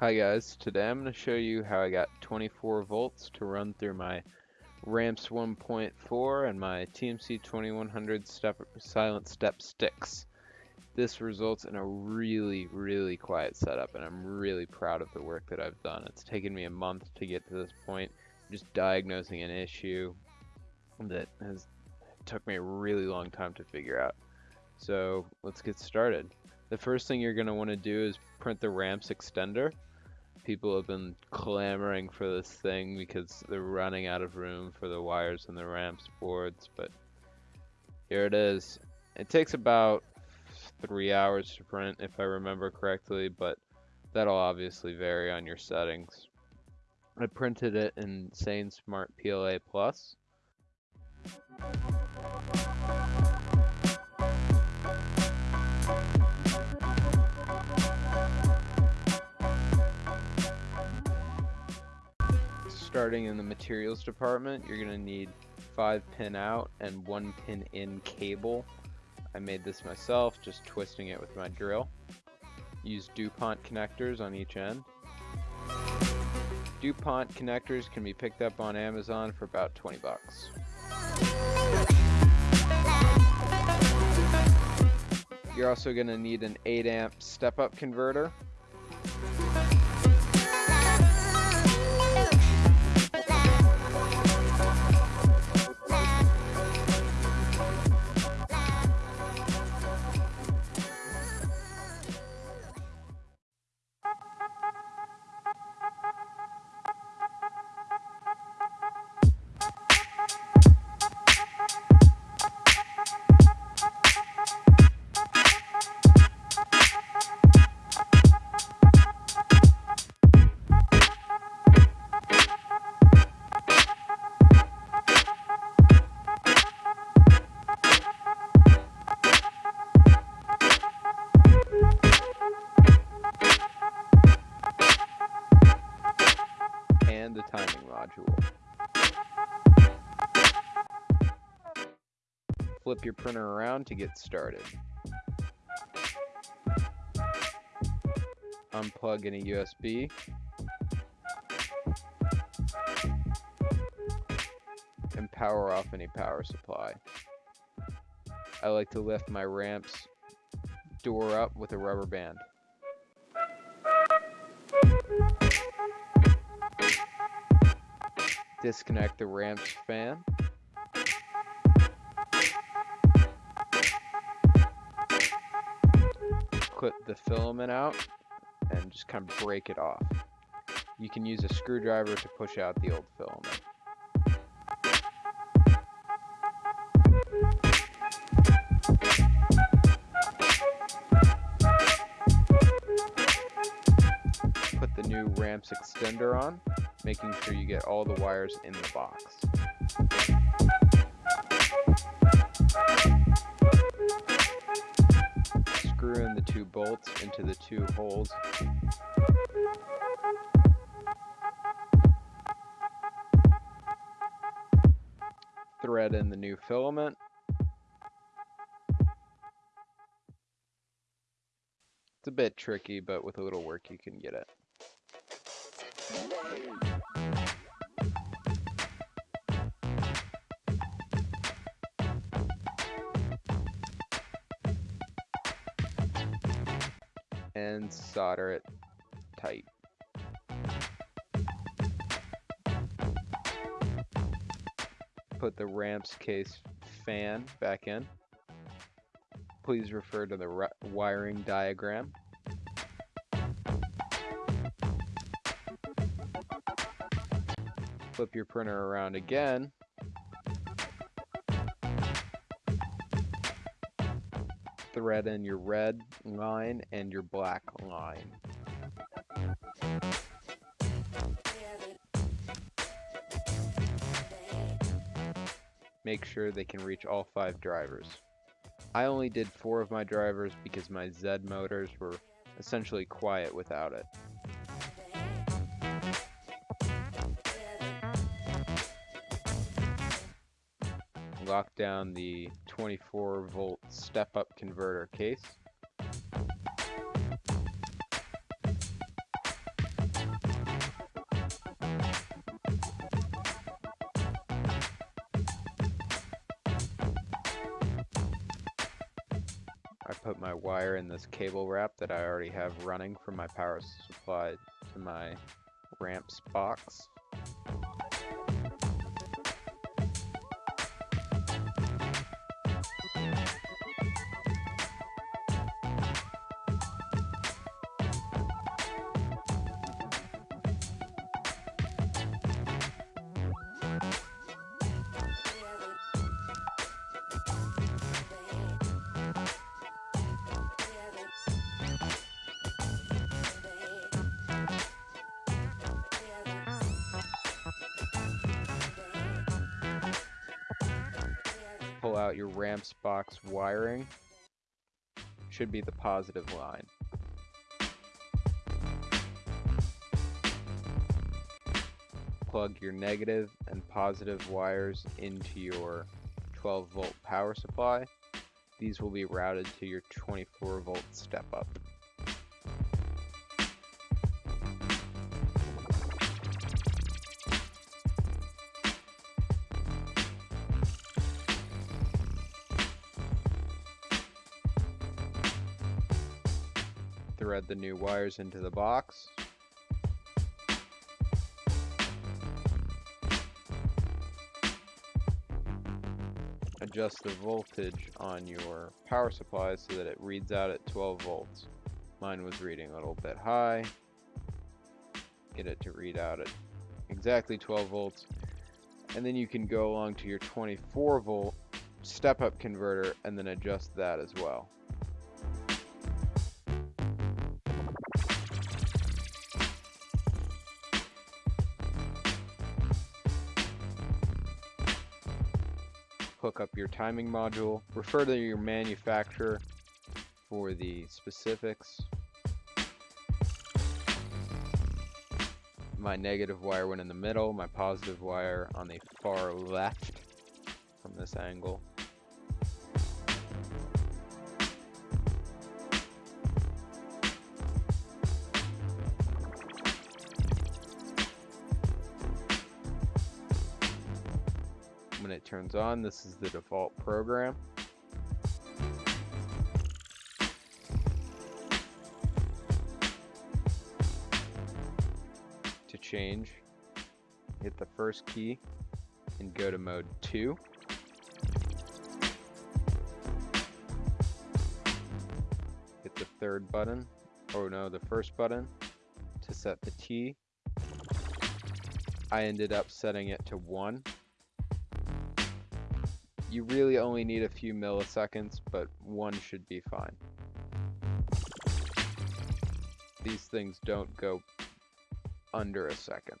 Hi guys, today I'm going to show you how I got 24 volts to run through my Ramps 1.4 and my TMC 2100 step, silent step sticks. This results in a really, really quiet setup and I'm really proud of the work that I've done. It's taken me a month to get to this point, just diagnosing an issue that has took me a really long time to figure out. So let's get started. The first thing you're going to want to do is print the ramps extender people have been clamoring for this thing because they're running out of room for the wires and the ramps boards, but here it is. It takes about three hours to print if I remember correctly, but that'll obviously vary on your settings. I printed it in SainSmart PLA Plus. Starting in the materials department, you're going to need 5 pin out and 1 pin in cable. I made this myself, just twisting it with my drill. Use DuPont connectors on each end. DuPont connectors can be picked up on Amazon for about 20 bucks. You're also going to need an 8 amp step-up converter. And the timing module. Flip your printer around to get started. Unplug any USB. And power off any power supply. I like to lift my ramps door up with a rubber band. Disconnect the ramps fan. Clip the filament out and just kind of break it off. You can use a screwdriver to push out the old filament. Put the new ramps extender on making sure you get all the wires in the box. Screw in the two bolts into the two holes. Thread in the new filament. It's a bit tricky, but with a little work you can get it. And solder it tight. Put the ramps case fan back in. Please refer to the wiring diagram. Flip your printer around again thread in your red line and your black line. Make sure they can reach all five drivers. I only did four of my drivers because my Z motors were essentially quiet without it. lock down the 24 volt step up converter case. I put my wire in this cable wrap that I already have running from my power supply to my ramps box. Out your ramps box wiring, should be the positive line. Plug your negative and positive wires into your 12 volt power supply. These will be routed to your 24 volt step up. The new wires into the box. Adjust the voltage on your power supply so that it reads out at 12 volts. Mine was reading a little bit high. Get it to read out at exactly 12 volts. And then you can go along to your 24 volt step up converter and then adjust that as well. Hook up your timing module. Refer to your manufacturer for the specifics. My negative wire went in the middle, my positive wire on the far left from this angle. Turns on. This is the default program. To change, hit the first key and go to mode 2. Hit the third button, oh no, the first button to set the T. I ended up setting it to 1 you really only need a few milliseconds, but one should be fine. These things don't go under a second.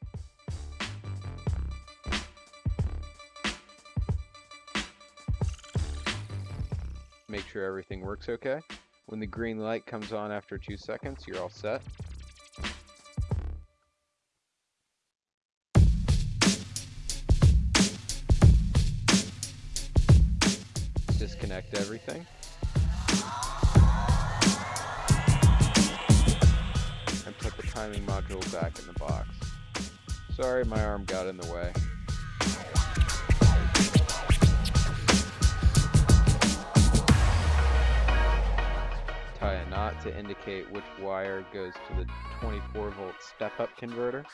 Make sure everything works okay. When the green light comes on after two seconds, you're all set. Everything. And put the timing module back in the box. Sorry, my arm got in the way. Tie a knot to indicate which wire goes to the 24 volt step-up converter.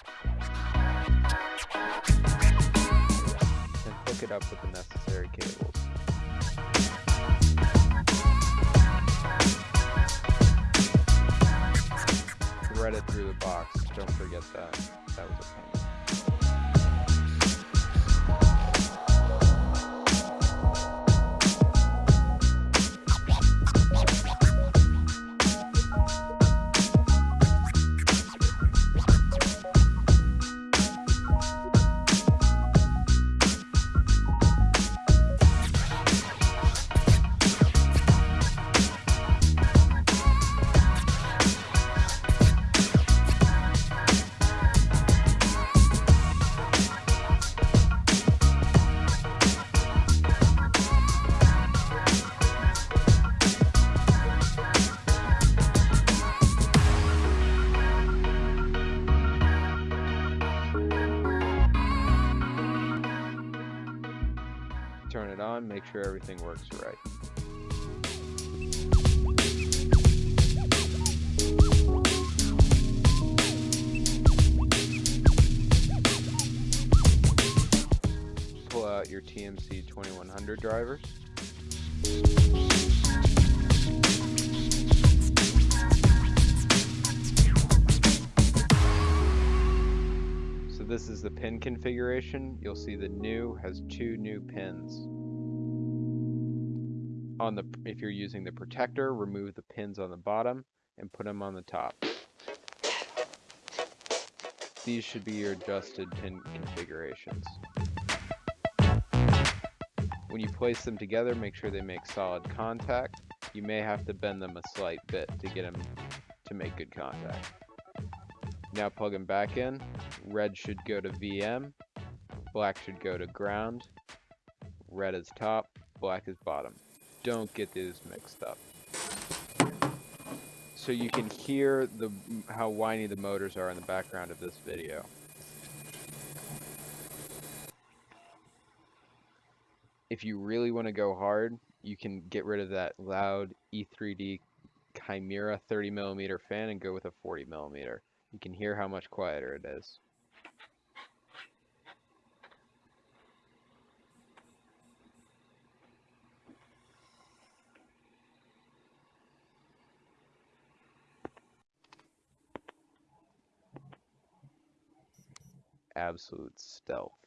And hook it up with the necessary cables. Thread it through the box. Don't forget that. That was a pain. it on, make sure everything works right. Pull out your TMC 2100 drivers. this is the pin configuration, you'll see the new has two new pins. On the if you're using the protector, remove the pins on the bottom and put them on the top. These should be your adjusted pin configurations. When you place them together, make sure they make solid contact. You may have to bend them a slight bit to get them to make good contact. Now plug them back in. Red should go to VM, black should go to ground, red is top, black is bottom. Don't get these mixed up. So you can hear the how whiny the motors are in the background of this video. If you really want to go hard, you can get rid of that loud E3D Chimera 30 millimeter fan and go with a 40 millimeter. You can hear how much quieter it is. Absolute stealth.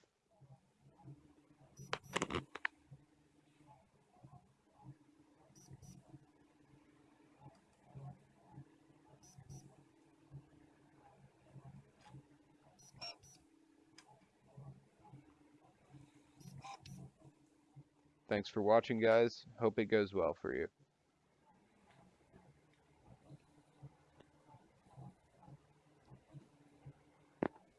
Thanks for watching, guys. Hope it goes well for you.